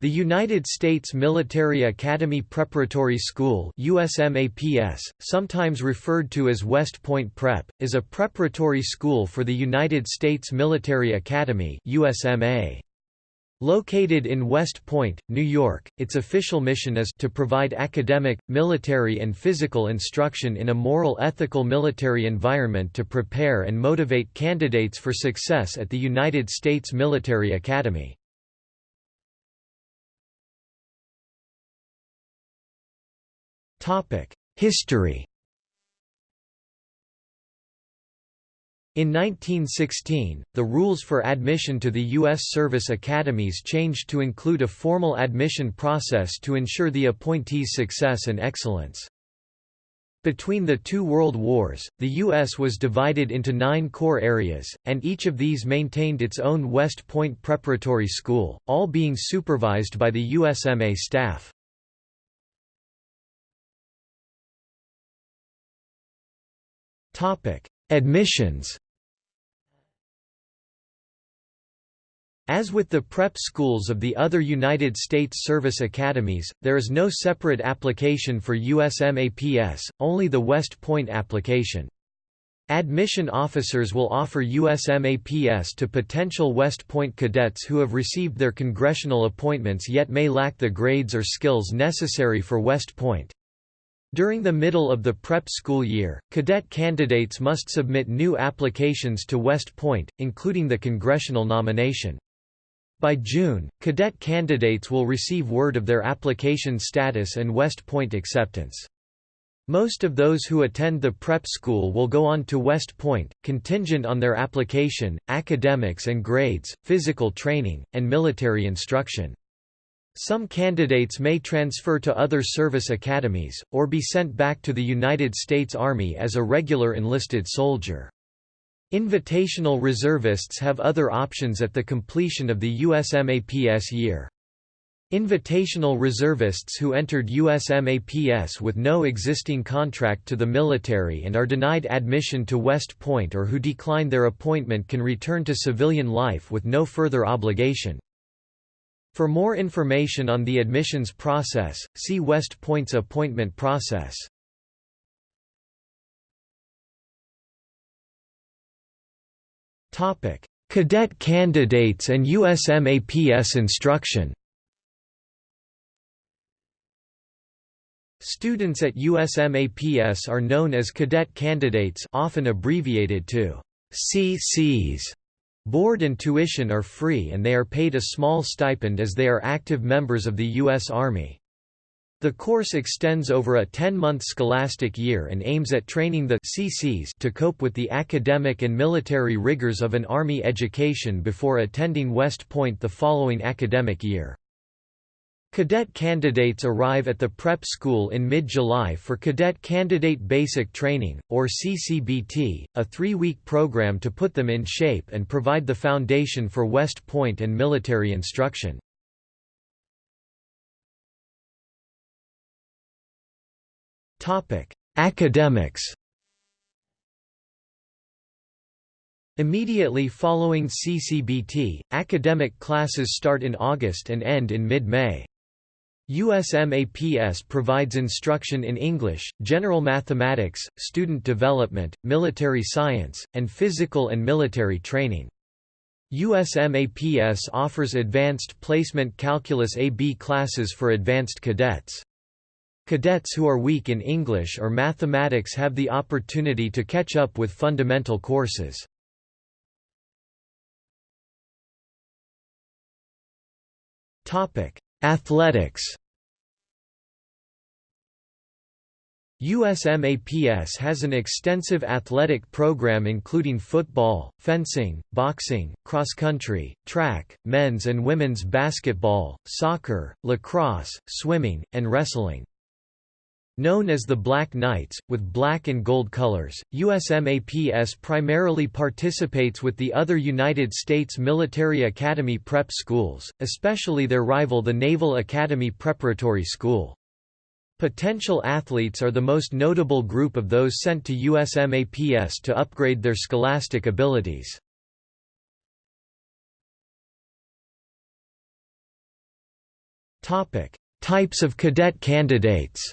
The United States Military Academy Preparatory School USMAPS, sometimes referred to as West Point Prep, is a preparatory school for the United States Military Academy USMA. Located in West Point, New York, its official mission is to provide academic, military and physical instruction in a moral ethical military environment to prepare and motivate candidates for success at the United States Military Academy. History In 1916, the rules for admission to the U.S. service academies changed to include a formal admission process to ensure the appointees' success and excellence. Between the two world wars, the U.S. was divided into nine corps areas, and each of these maintained its own West Point Preparatory School, all being supervised by the USMA staff. Admissions As with the prep schools of the other United States service academies, there is no separate application for USMAPS, only the West Point application. Admission officers will offer USMAPS to potential West Point cadets who have received their congressional appointments yet may lack the grades or skills necessary for West Point. During the middle of the prep school year, cadet candidates must submit new applications to West Point, including the congressional nomination. By June, cadet candidates will receive word of their application status and West Point acceptance. Most of those who attend the prep school will go on to West Point, contingent on their application, academics and grades, physical training, and military instruction. Some candidates may transfer to other service academies, or be sent back to the United States Army as a regular enlisted soldier. Invitational reservists have other options at the completion of the USMAPS year. Invitational reservists who entered USMAPS with no existing contract to the military and are denied admission to West Point or who decline their appointment can return to civilian life with no further obligation. For more information on the admissions process, see West Point's appointment process. Topic: Cadet candidates and USMAPS instruction Students at USMAPS are known as cadet candidates often abbreviated to CCs. Board and tuition are free and they are paid a small stipend as they are active members of the U.S. Army. The course extends over a 10-month scholastic year and aims at training the CCs to cope with the academic and military rigors of an Army education before attending West Point the following academic year. Cadet candidates arrive at the prep school in mid-July for Cadet Candidate Basic Training, or CCBT, a three-week program to put them in shape and provide the foundation for West Point and military instruction. Academics Immediately following CCBT, academic classes start in August and end in mid-May. USMAPS provides instruction in English, general mathematics, student development, military science, and physical and military training. USMAPS offers advanced placement calculus AB classes for advanced cadets. Cadets who are weak in English or mathematics have the opportunity to catch up with fundamental courses. Topic: Athletics USMAPS has an extensive athletic program including football, fencing, boxing, cross-country, track, men's and women's basketball, soccer, lacrosse, swimming, and wrestling. Known as the Black Knights, with black and gold colors, USMAPS primarily participates with the other United States Military Academy prep schools, especially their rival the Naval Academy Preparatory School. Potential athletes are the most notable group of those sent to USMAPS to upgrade their scholastic abilities. Types of cadet candidates.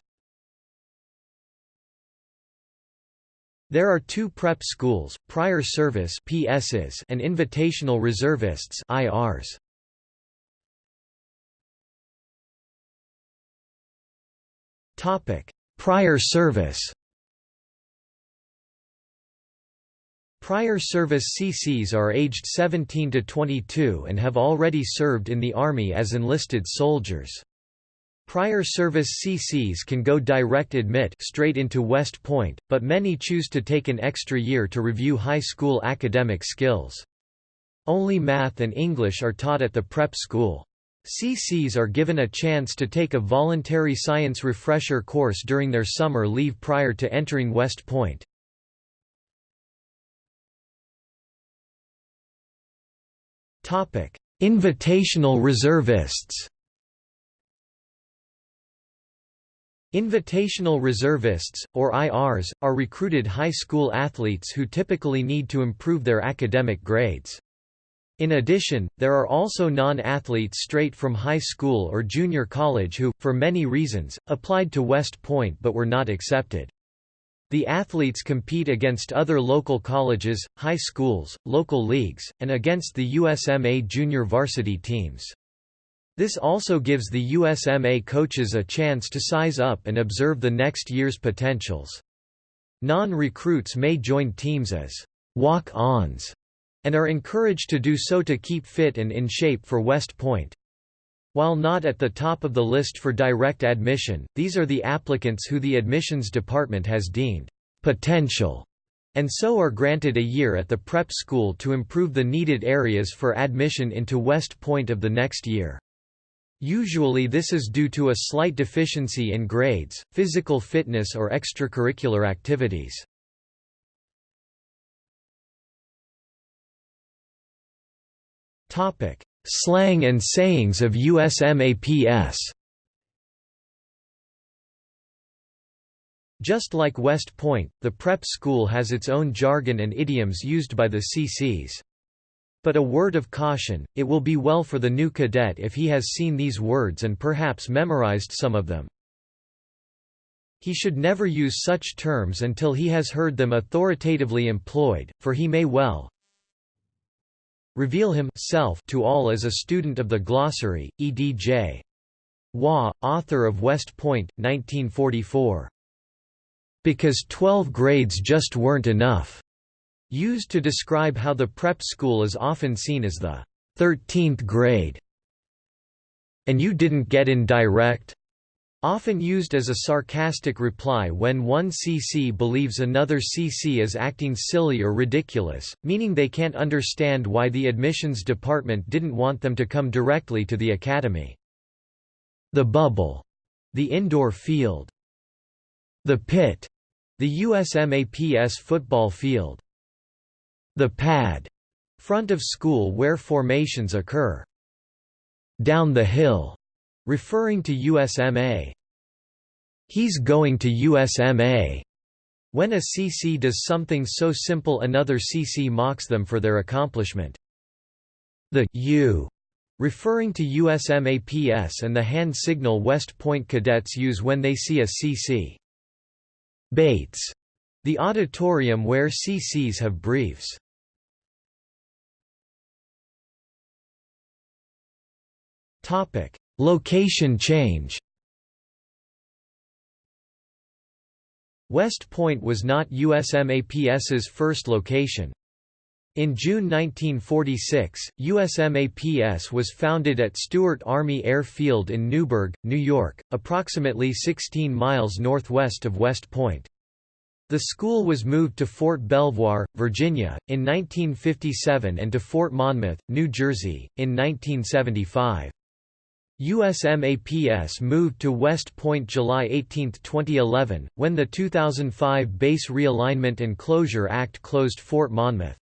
There are two prep schools, prior service PSs and invitational reservists IRs. Topic: Prior service. Prior service CCs are aged 17 to 22 and have already served in the Army as enlisted soldiers. Prior service CCs can go direct admit straight into West Point, but many choose to take an extra year to review high school academic skills. Only math and English are taught at the prep school. CCs are given a chance to take a voluntary science refresher course during their summer leave prior to entering West Point. Invitational reservists. Invitational reservists, or IRs, are recruited high school athletes who typically need to improve their academic grades. In addition, there are also non-athletes straight from high school or junior college who, for many reasons, applied to West Point but were not accepted. The athletes compete against other local colleges, high schools, local leagues, and against the USMA junior varsity teams. This also gives the USMA coaches a chance to size up and observe the next year's potentials. Non-recruits may join teams as walk-ons and are encouraged to do so to keep fit and in shape for West Point. While not at the top of the list for direct admission, these are the applicants who the admissions department has deemed potential and so are granted a year at the prep school to improve the needed areas for admission into West Point of the next year. Usually this is due to a slight deficiency in grades, physical fitness or extracurricular activities. Topic: Slang and sayings of USMAPS Just like West Point, the prep school has its own jargon and idioms used by the CCs. But a word of caution, it will be well for the new cadet if he has seen these words and perhaps memorized some of them. He should never use such terms until he has heard them authoritatively employed, for he may well, reveal himself to all as a student of the glossary, E.D.J. Waugh, author of West Point, 1944. Because 12 grades just weren't enough, used to describe how the prep school is often seen as the 13th grade. And you didn't get in direct? Often used as a sarcastic reply when one CC believes another CC is acting silly or ridiculous, meaning they can't understand why the admissions department didn't want them to come directly to the academy. The bubble. The indoor field. The pit. The USMAPS football field. The pad. Front of school where formations occur. Down the hill referring to USMA. He's going to USMA. When a CC does something so simple another CC mocks them for their accomplishment. The U referring to USMAPS and the hand signal West Point cadets use when they see a CC. Bates, the auditorium where CCs have briefs. Topic: Location change West Point was not USMAPS's first location. In June 1946, USMAPS was founded at Stewart Army Air Field in Newburgh, New York, approximately 16 miles northwest of West Point. The school was moved to Fort Belvoir, Virginia, in 1957 and to Fort Monmouth, New Jersey, in 1975. USMAPS moved to West Point July 18, 2011, when the 2005 Base Realignment and Closure Act closed Fort Monmouth.